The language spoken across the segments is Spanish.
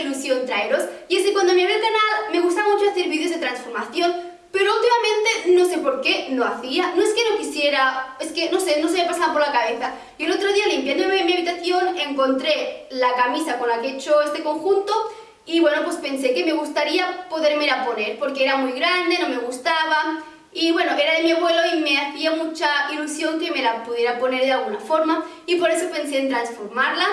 ilusión traeros y es que cuando me abrí el canal me gusta mucho hacer vídeos de transformación pero últimamente no sé por qué no hacía, no es que no quisiera, es que no sé, no se me pasaba por la cabeza. Y el otro día limpiando mi, habitación encontré la camisa con la que he hecho este conjunto y bueno pues pensé que me gustaría poderme la poner porque era muy grande, no me gustaba. Y bueno, era de mi abuelo y me hacía mucha ilusión que me la pudiera poner de alguna forma y por eso pensé en transformarla.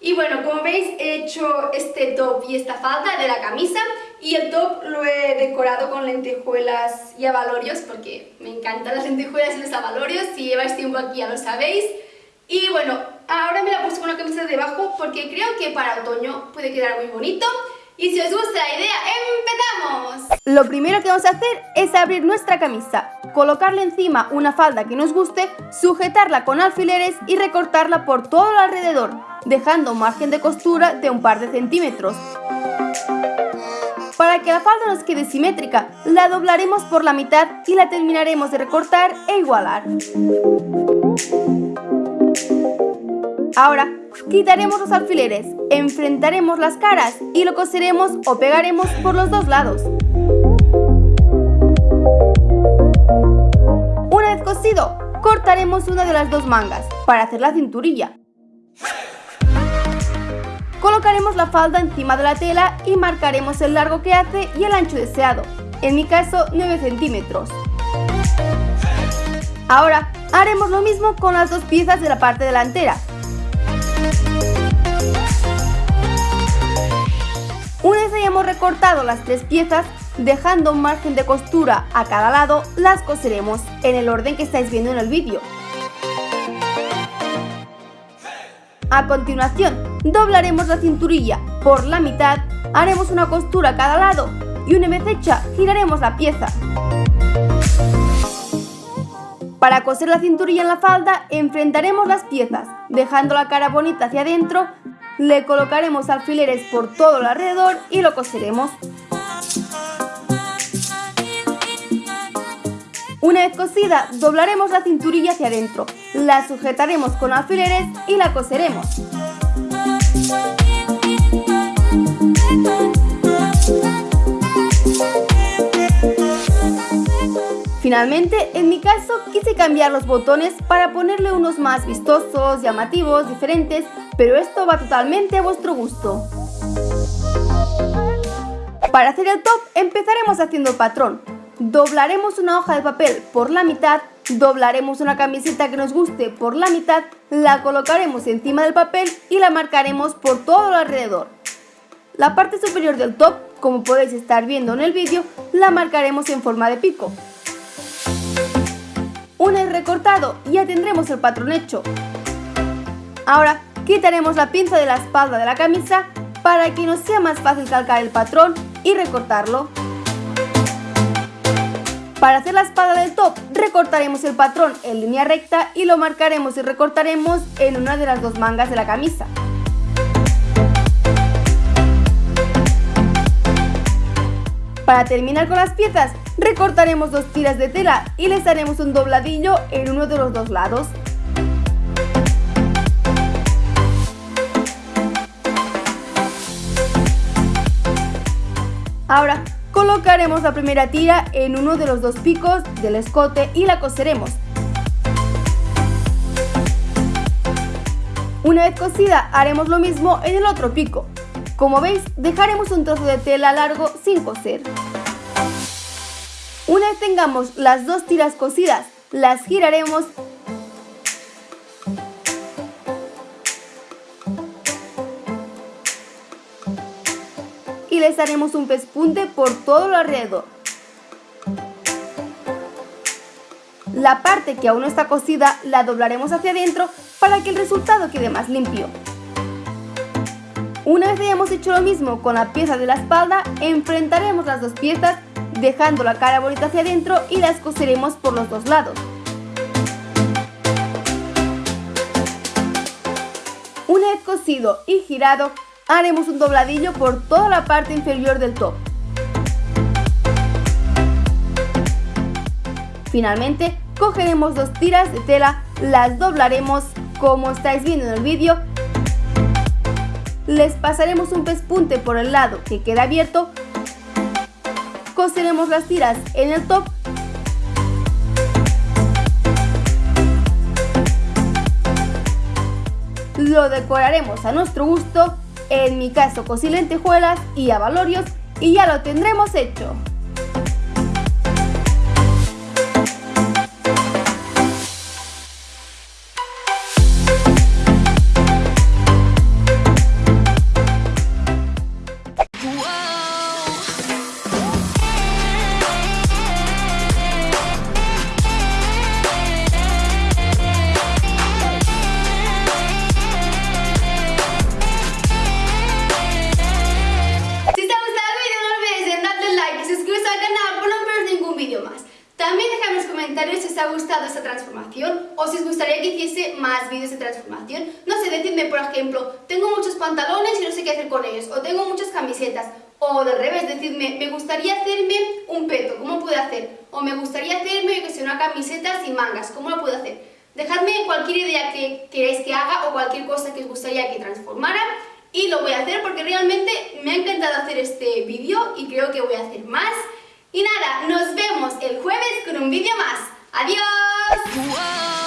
Y bueno, como veis he hecho este top y esta falda de la camisa y el top lo he decorado con lentejuelas y abalorios porque me encantan las lentejuelas y los abalorios, si lleváis tiempo aquí ya lo sabéis. Y bueno, ahora me la puesto con una camisa debajo porque creo que para otoño puede quedar muy bonito. Y si os gusta la idea, Lo primero que vamos a hacer es abrir nuestra camisa, colocarle encima una falda que nos guste, sujetarla con alfileres y recortarla por todo el alrededor, dejando un margen de costura de un par de centímetros. Para que la falda nos quede simétrica, la doblaremos por la mitad y la terminaremos de recortar e igualar. Ahora, quitaremos los alfileres, enfrentaremos las caras y lo coseremos o pegaremos por los dos lados. Una vez cosido, cortaremos una de las dos mangas para hacer la cinturilla. Colocaremos la falda encima de la tela y marcaremos el largo que hace y el ancho deseado, en mi caso 9 centímetros. Ahora haremos lo mismo con las dos piezas de la parte delantera, una vez hayamos recortado las tres piezas, dejando un margen de costura a cada lado, las coseremos en el orden que estáis viendo en el vídeo. A continuación, doblaremos la cinturilla por la mitad, haremos una costura a cada lado y una vez hecha, giraremos la pieza. Para coser la cinturilla en la falda, enfrentaremos las piezas, dejando la cara bonita hacia adentro, le colocaremos alfileres por todo el alrededor y lo coseremos. Una vez cosida, doblaremos la cinturilla hacia adentro, la sujetaremos con alfileres y la coseremos. Finalmente, en mi caso, quise cambiar los botones para ponerle unos más vistosos, llamativos, diferentes, pero esto va totalmente a vuestro gusto. Para hacer el top, empezaremos haciendo el patrón. Doblaremos una hoja de papel por la mitad, doblaremos una camiseta que nos guste por la mitad, la colocaremos encima del papel y la marcaremos por todo alrededor. La parte superior del top, como podéis estar viendo en el vídeo, la marcaremos en forma de pico. Una vez recortado, ya tendremos el patrón hecho. Ahora quitaremos la pinza de la espalda de la camisa para que nos sea más fácil calcar el patrón y recortarlo. Para hacer la espalda del top, recortaremos el patrón en línea recta y lo marcaremos y recortaremos en una de las dos mangas de la camisa. Para terminar con las piezas, recortaremos dos tiras de tela y les haremos un dobladillo en uno de los dos lados. Ahora, colocaremos la primera tira en uno de los dos picos del escote y la coseremos. Una vez cosida, haremos lo mismo en el otro pico. Como veis, dejaremos un trozo de tela largo sin coser. Una vez tengamos las dos tiras cosidas, las giraremos y les haremos un pespunte por todo lo alrededor. La parte que aún no está cosida la doblaremos hacia adentro para que el resultado quede más limpio. Una vez hayamos hecho lo mismo con la pieza de la espalda, enfrentaremos las dos piezas dejando la cara bonita hacia adentro y las coseremos por los dos lados. Una vez cosido y girado, haremos un dobladillo por toda la parte inferior del top. Finalmente, cogeremos dos tiras de tela, las doblaremos como estáis viendo en el vídeo les pasaremos un pespunte por el lado que queda abierto, coseremos las tiras en el top lo decoraremos a nuestro gusto, en mi caso cosí lentejuelas y abalorios y ya lo tendremos hecho. Si os ha gustado esta transformación o si os gustaría que hiciese más vídeos de transformación. No sé, decidme, por ejemplo, tengo muchos pantalones y no sé qué hacer con ellos, o tengo muchas camisetas, o del revés, decidme, me gustaría hacerme un peto, ¿cómo puedo hacer? O me gustaría hacerme, que sé, una camiseta sin mangas, ¿cómo lo puedo hacer? Dejadme cualquier idea que queráis que haga o cualquier cosa que os gustaría que transformara y lo voy a hacer porque realmente me ha encantado hacer este vídeo y creo que voy a hacer más. Y nada, nos vemos el jueves con un vídeo más. ¡Adiós!